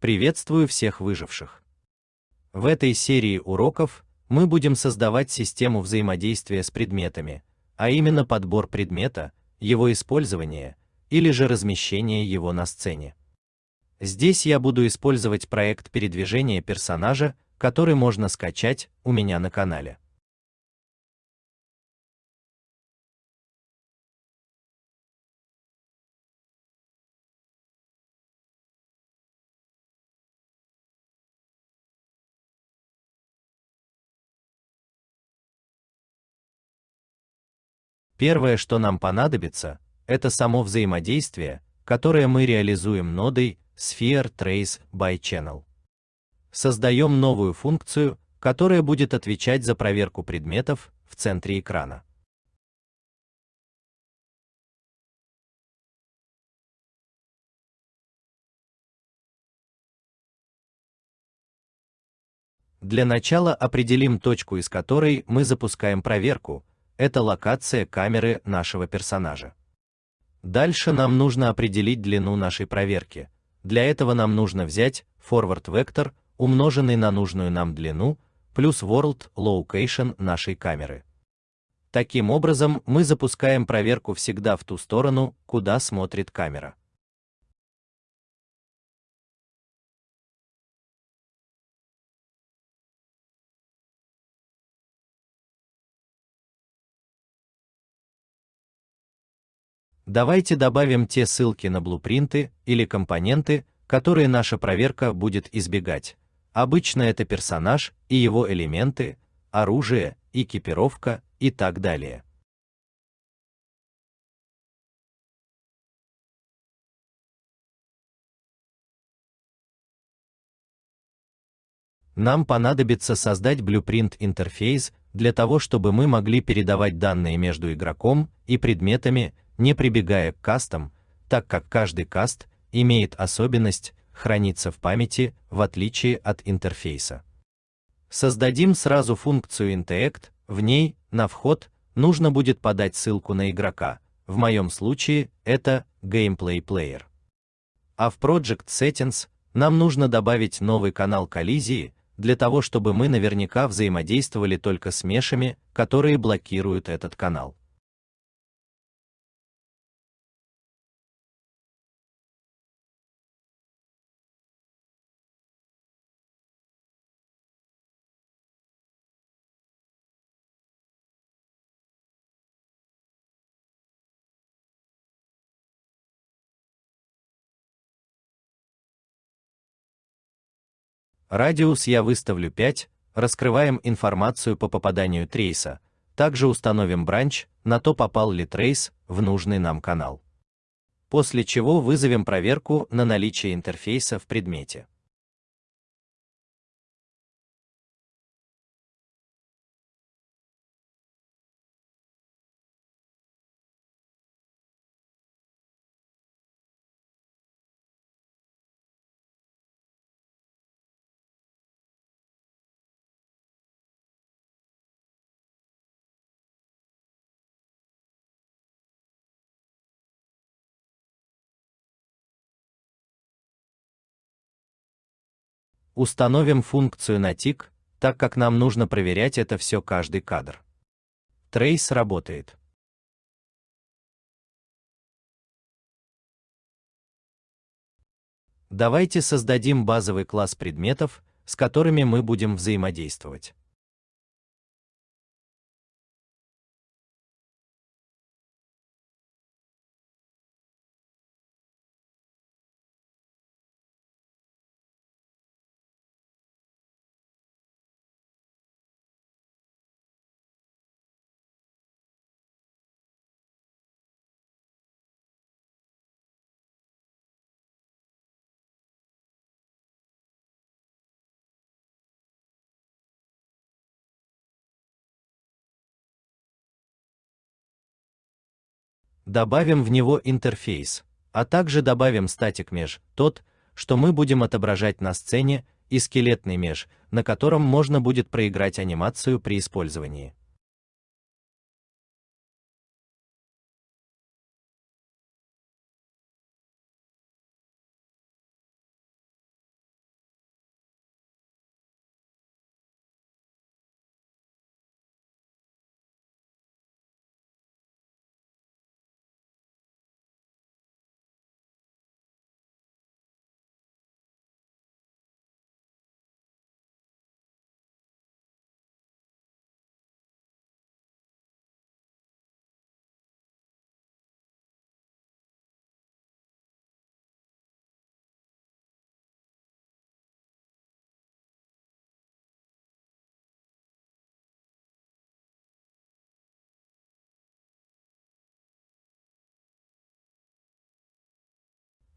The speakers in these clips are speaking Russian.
Приветствую всех выживших. В этой серии уроков мы будем создавать систему взаимодействия с предметами, а именно подбор предмета, его использование или же размещение его на сцене. Здесь я буду использовать проект передвижения персонажа, который можно скачать у меня на канале. Первое, что нам понадобится, это само взаимодействие, которое мы реализуем нодой Sphere Trace by Channel. Создаем новую функцию, которая будет отвечать за проверку предметов в центре экрана. Для начала определим точку, из которой мы запускаем проверку, это локация камеры нашего персонажа. Дальше нам нужно определить длину нашей проверки. Для этого нам нужно взять forward вектор, умноженный на нужную нам длину, плюс world location нашей камеры. Таким образом, мы запускаем проверку всегда в ту сторону, куда смотрит камера. Давайте добавим те ссылки на блупринты или компоненты, которые наша проверка будет избегать. Обычно это персонаж и его элементы, оружие, экипировка и так далее. Нам понадобится создать blueprint интерфейс для того, чтобы мы могли передавать данные между игроком и предметами не прибегая к кастам, так как каждый каст имеет особенность храниться в памяти в отличие от интерфейса. Создадим сразу функцию interact, в ней на вход нужно будет подать ссылку на игрока. В моем случае это gameplay player. А в Project Settings нам нужно добавить новый канал коллизии для того, чтобы мы наверняка взаимодействовали только с мешами, которые блокируют этот канал. Радиус я выставлю 5, раскрываем информацию по попаданию трейса, также установим бранч, на то попал ли трейс в нужный нам канал. После чего вызовем проверку на наличие интерфейса в предмете. Установим функцию на тик, так как нам нужно проверять это все каждый кадр. Трейс работает. Давайте создадим базовый класс предметов, с которыми мы будем взаимодействовать. Добавим в него интерфейс, а также добавим статик меж, тот, что мы будем отображать на сцене, и скелетный меж, на котором можно будет проиграть анимацию при использовании.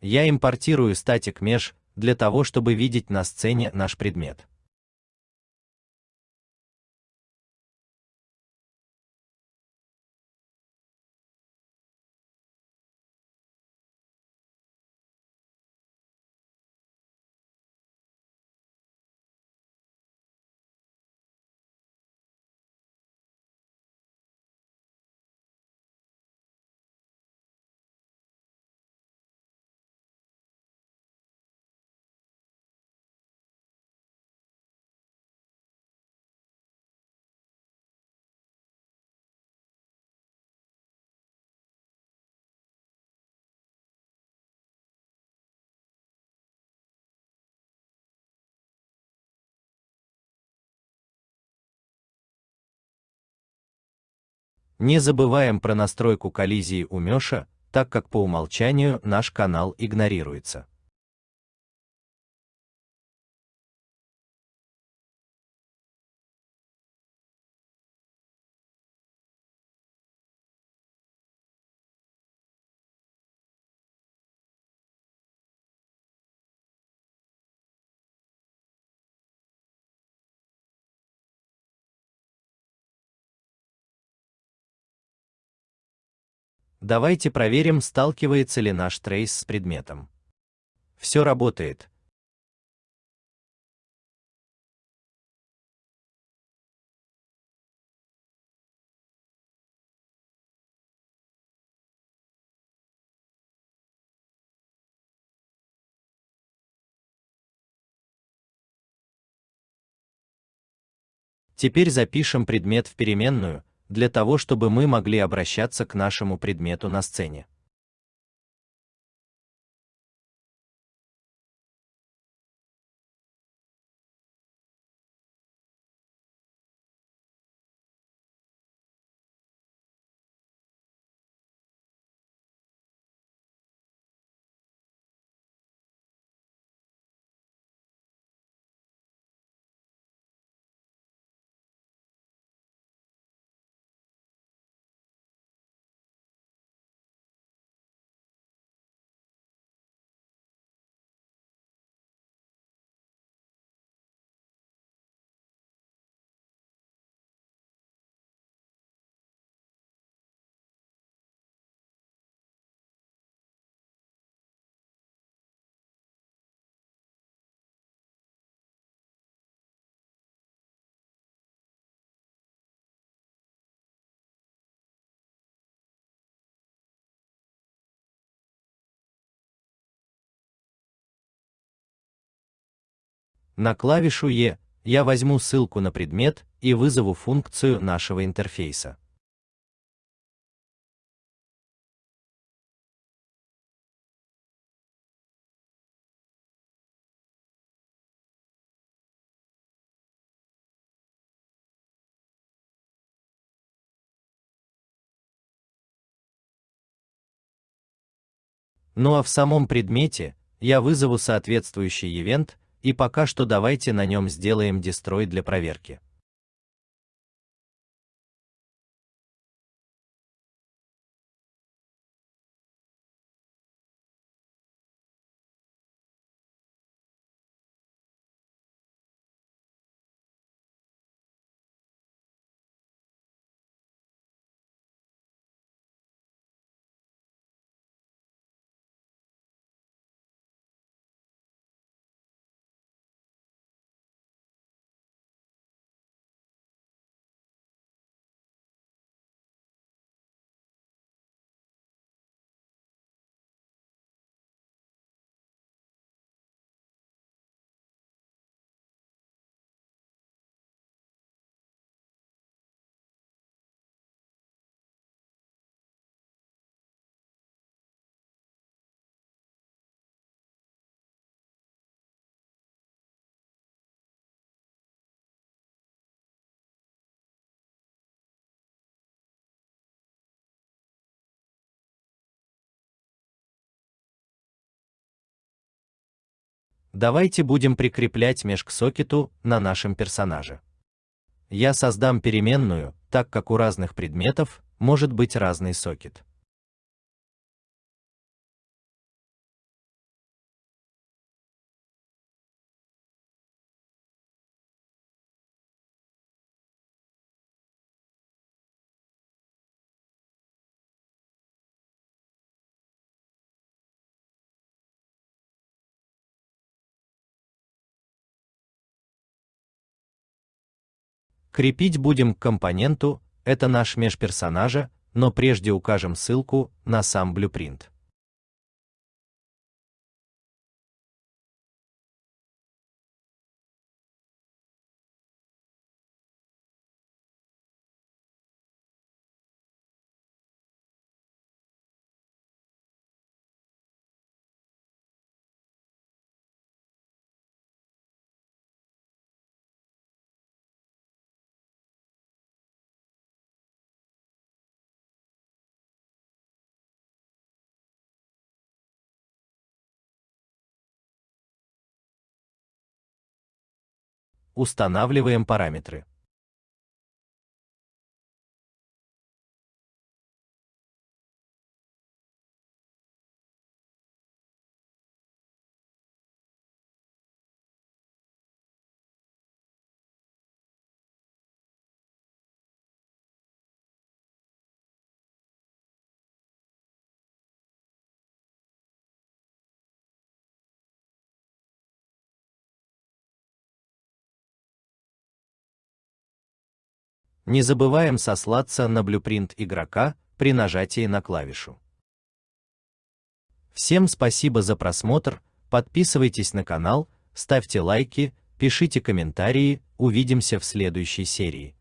Я импортирую Static Mesh для того, чтобы видеть на сцене наш предмет. Не забываем про настройку коллизии у Мёша, так как по умолчанию наш канал игнорируется. Давайте проверим, сталкивается ли наш трейс с предметом. Все работает. Теперь запишем предмет в переменную, для того, чтобы мы могли обращаться к нашему предмету на сцене. На клавишу E я возьму ссылку на предмет и вызову функцию нашего интерфейса. Ну а в самом предмете я вызову соответствующий ивент и пока что давайте на нем сделаем дестрой для проверки. Давайте будем прикреплять меж к сокету на нашем персонаже. Я создам переменную, так как у разных предметов может быть разный сокет. Крепить будем к компоненту, это наш межперсонажа, но прежде укажем ссылку на сам Blueprint. Устанавливаем параметры. Не забываем сослаться на блюпринт игрока при нажатии на клавишу. Всем спасибо за просмотр, подписывайтесь на канал, ставьте лайки, пишите комментарии, увидимся в следующей серии.